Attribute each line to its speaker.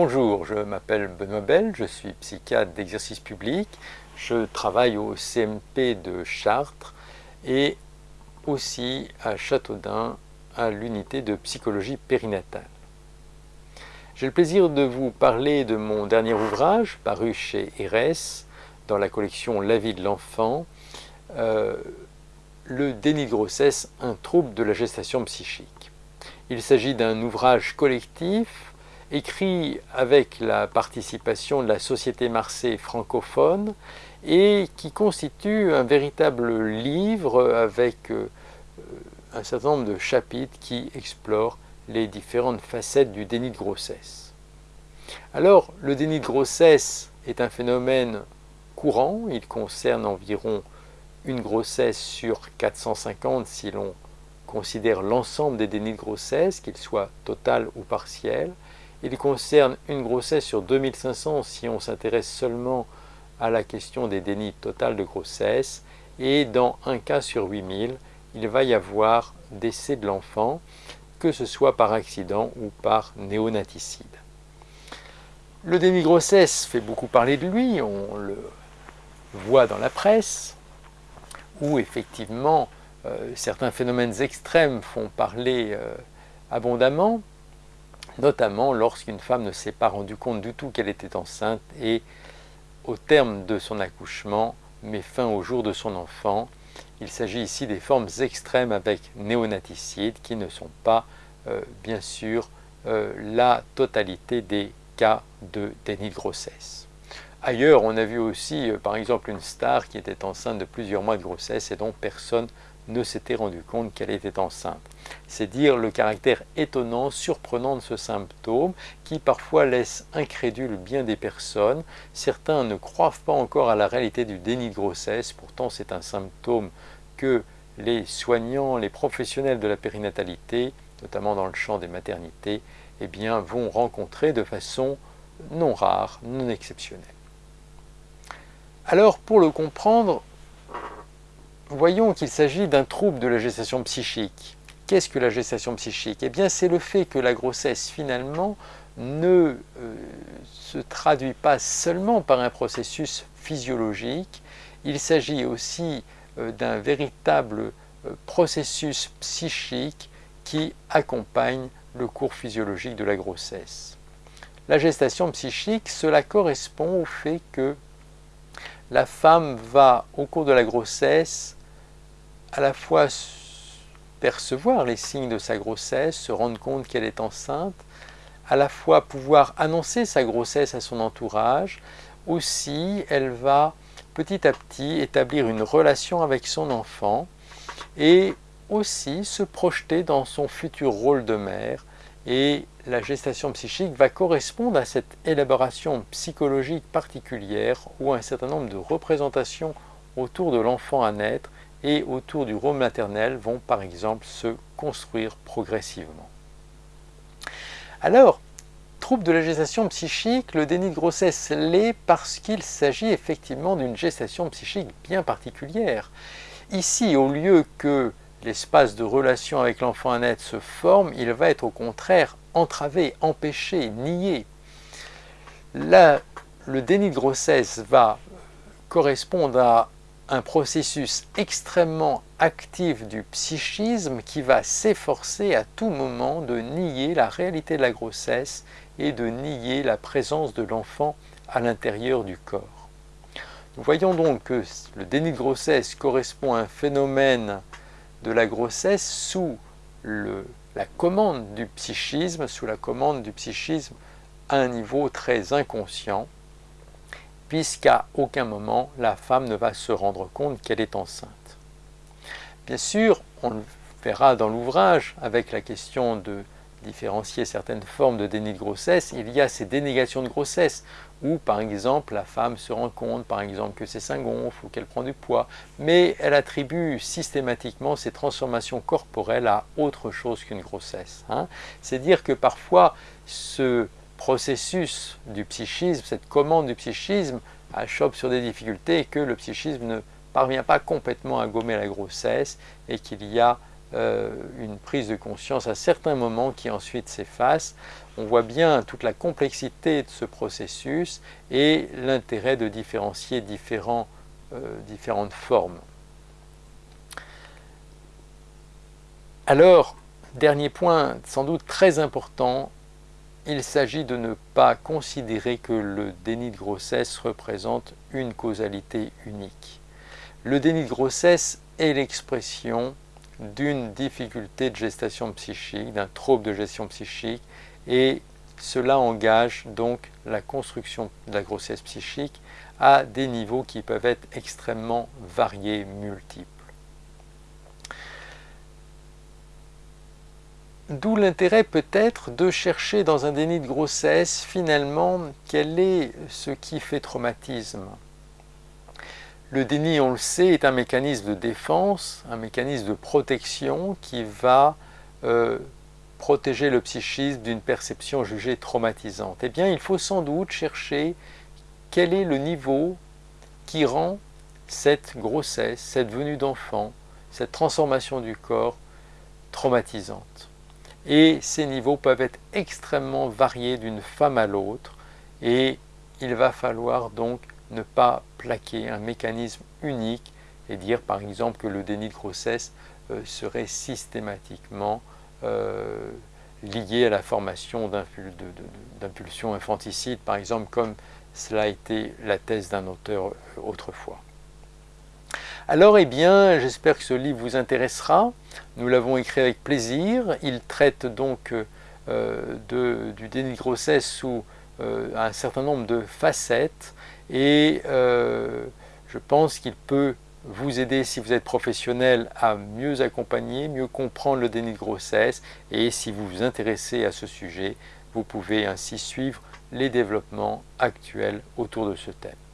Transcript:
Speaker 1: Bonjour, je m'appelle Benoît Bell, je suis psychiatre d'exercice public, je travaille au CMP de Chartres et aussi à Châteaudun à l'unité de psychologie périnatale. J'ai le plaisir de vous parler de mon dernier ouvrage paru chez ERES dans la collection La vie de l'enfant, euh, le déni de grossesse, un trouble de la gestation psychique. Il s'agit d'un ouvrage collectif écrit avec la participation de la Société Marseille francophone et qui constitue un véritable livre avec euh, un certain nombre de chapitres qui explorent les différentes facettes du déni de grossesse. Alors, le déni de grossesse est un phénomène courant, il concerne environ une grossesse sur 450 si l'on considère l'ensemble des dénis de grossesse, qu'ils soient total ou partiels. Il concerne une grossesse sur 2500 si on s'intéresse seulement à la question des dénis total de grossesse. Et dans un cas sur 8000, il va y avoir décès de l'enfant, que ce soit par accident ou par néonaticide. Le déni de grossesse fait beaucoup parler de lui, on le voit dans la presse, où effectivement euh, certains phénomènes extrêmes font parler euh, abondamment, notamment lorsqu'une femme ne s'est pas rendue compte du tout qu'elle était enceinte et au terme de son accouchement met fin au jour de son enfant. Il s'agit ici des formes extrêmes avec néonaticide qui ne sont pas euh, bien sûr la totalité des cas de déni de grossesse. Ailleurs, on a vu aussi, par exemple, une star qui était enceinte de plusieurs mois de grossesse et dont personne ne s'était rendu compte qu'elle était enceinte. C'est dire le caractère étonnant, surprenant de ce symptôme qui parfois laisse incrédule bien des personnes. Certains ne croient pas encore à la réalité du déni de grossesse, pourtant c'est un symptôme que les soignants, les professionnels de la périnatalité, notamment dans le champ des maternités, eh bien, vont rencontrer de façon non rare, non exceptionnelle. Alors, pour le comprendre, voyons qu'il s'agit d'un trouble de la gestation psychique. Qu'est-ce que la gestation psychique? Eh bien, c'est le fait que la grossesse, finalement, ne euh, se traduit pas seulement par un processus physiologique, il s'agit aussi euh, d'un véritable euh, processus psychique qui accompagne le cours physiologique de la grossesse. La gestation psychique, cela correspond au fait que la femme va, au cours de la grossesse, à la fois percevoir les signes de sa grossesse, se rendre compte qu'elle est enceinte, à la fois pouvoir annoncer sa grossesse à son entourage, aussi elle va petit à petit établir une relation avec son enfant et aussi se projeter dans son futur rôle de mère et la gestation psychique va correspondre à cette élaboration psychologique particulière où un certain nombre de représentations autour de l'enfant à naître et autour du rôle maternel vont par exemple se construire progressivement. Alors, trouble de la gestation psychique, le déni de grossesse l'est parce qu'il s'agit effectivement d'une gestation psychique bien particulière. Ici, au lieu que l'espace de relation avec l'enfant à naître se forme, il va être au contraire entravé, empêché, nié. Là, le déni de grossesse va correspondre à un processus extrêmement actif du psychisme qui va s'efforcer à tout moment de nier la réalité de la grossesse et de nier la présence de l'enfant à l'intérieur du corps. Nous voyons donc que le déni de grossesse correspond à un phénomène de la grossesse sous la commande du psychisme, sous la commande du psychisme à un niveau très inconscient, puisqu'à aucun moment la femme ne va se rendre compte qu'elle est enceinte. Bien sûr, on le verra dans l'ouvrage avec la question de différencier certaines formes de déni de grossesse, il y a ces dénégations de grossesse, où par exemple la femme se rend compte par exemple que ses seins gonflent ou qu'elle prend du poids, mais elle attribue systématiquement ces transformations corporelles à autre chose qu'une grossesse. Hein. C'est dire que parfois ce processus du psychisme, cette commande du psychisme, achoppe sur des difficultés et que le psychisme ne parvient pas complètement à gommer la grossesse et qu'il y a euh, une prise de conscience à certains moments qui ensuite s'efface. on voit bien toute la complexité de ce processus et l'intérêt de différencier euh, différentes formes. Alors, dernier point sans doute très important, il s'agit de ne pas considérer que le déni de grossesse représente une causalité unique. Le déni de grossesse est l'expression d'une difficulté de gestation psychique, d'un trouble de gestion psychique, et cela engage donc la construction de la grossesse psychique à des niveaux qui peuvent être extrêmement variés, multiples. D'où l'intérêt peut-être de chercher dans un déni de grossesse finalement quel est ce qui fait traumatisme. Le déni, on le sait, est un mécanisme de défense, un mécanisme de protection qui va euh, protéger le psychisme d'une perception jugée traumatisante. Eh bien, il faut sans doute chercher quel est le niveau qui rend cette grossesse, cette venue d'enfant, cette transformation du corps traumatisante. Et ces niveaux peuvent être extrêmement variés d'une femme à l'autre et il va falloir donc ne pas plaquer un mécanisme unique et dire par exemple que le déni de grossesse euh, serait systématiquement euh, lié à la formation d'impulsions infanticides, par exemple, comme cela a été la thèse d'un auteur euh, autrefois. Alors, eh bien, j'espère que ce livre vous intéressera. Nous l'avons écrit avec plaisir. Il traite donc du déni de grossesse sous un certain nombre de facettes et euh, je pense qu'il peut vous aider si vous êtes professionnel à mieux accompagner, mieux comprendre le déni de grossesse et si vous vous intéressez à ce sujet, vous pouvez ainsi suivre les développements actuels autour de ce thème.